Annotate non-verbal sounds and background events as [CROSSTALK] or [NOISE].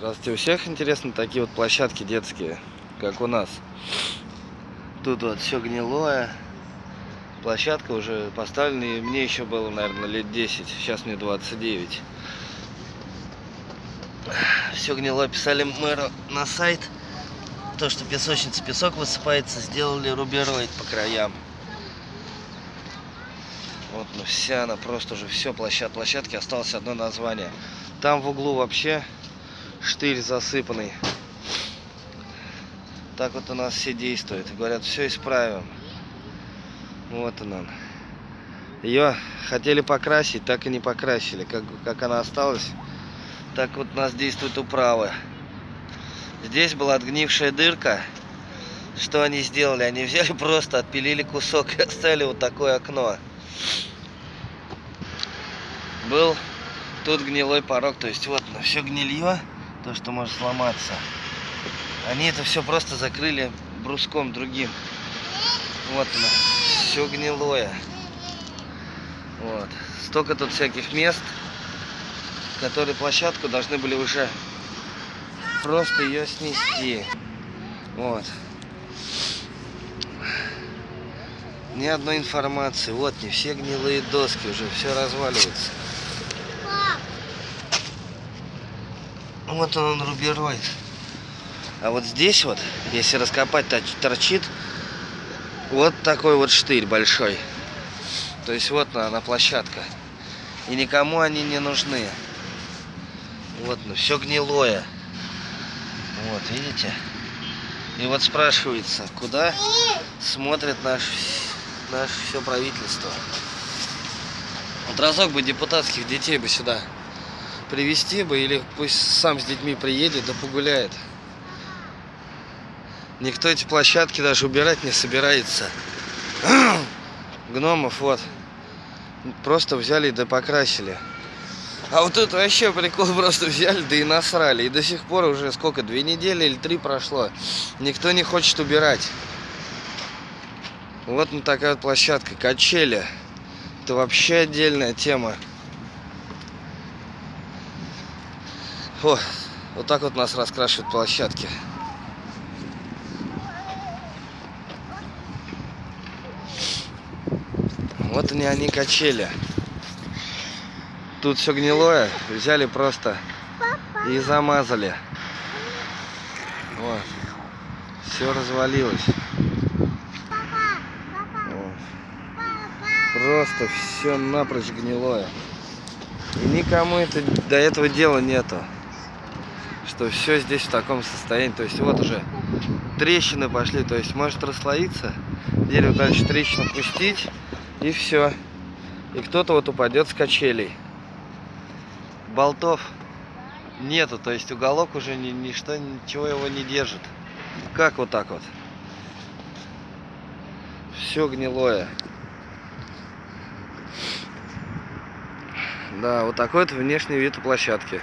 Здравствуйте, у всех интересны такие вот площадки детские, как у нас. Тут вот все гнилое. Площадка уже поставлена, и мне еще было, наверное, лет 10. Сейчас мне 29. Все гнилое. Писали мэру на сайт. То, что песочница песок высыпается, сделали рубероид по краям. Вот, ну вся она просто уже все площад, площадки осталось одно название. Там в углу вообще штырь засыпанный. Так вот у нас все действует. Говорят, все исправим. Вот она. Ее хотели покрасить, так и не покрасили. Как, как она осталась, так вот у нас действует управа. Здесь была отгнившая дырка. Что они сделали? Они взяли [LAUGHS] просто, отпилили кусок и оставили вот такое окно. Был тут гнилой порог, то есть вот ну, все гнилье, то, что может сломаться. Они это все просто закрыли бруском другим. Вот оно, все гнилое. Вот. Столько тут всяких мест, которые площадку должны были уже просто ее снести. Вот. Ни одной информации. Вот не все гнилые доски уже, все разваливается. Вот он, он рубероид. А вот здесь вот, если раскопать, торчит вот такой вот штырь большой. То есть вот она, площадка. И никому они не нужны. Вот, ну, все гнилое. Вот, видите? И вот спрашивается, куда смотрит наш, наше все правительство. Вот разок бы депутатских детей бы сюда привести бы, или пусть сам с детьми приедет, да погуляет. Никто эти площадки даже убирать не собирается. [CLEARS THROAT] Гномов вот. Просто взяли да покрасили. А вот тут вообще прикол, [LAUGHS] просто взяли, да и насрали. И до сих пор уже сколько, две недели или три прошло. Никто не хочет убирать. Вот ну, такая вот площадка, качели. Это вообще отдельная тема. О, вот так вот нас раскрашивают площадки. Вот они, они качели. Тут все гнилое, взяли просто и замазали. Вот. Все развалилось. Вот. Просто все напрочь гнилое. И никому это до этого дела нету. Что все здесь в таком состоянии. То есть вот уже трещины пошли. То есть может расслоиться. Дерево дальше трещину пустить. И все. И кто-то вот упадет с качелей болтов нету, то есть уголок уже ни, ничто, ничего его не держит. Как вот так вот? Все гнилое. Да, вот такой вот внешний вид у площадки.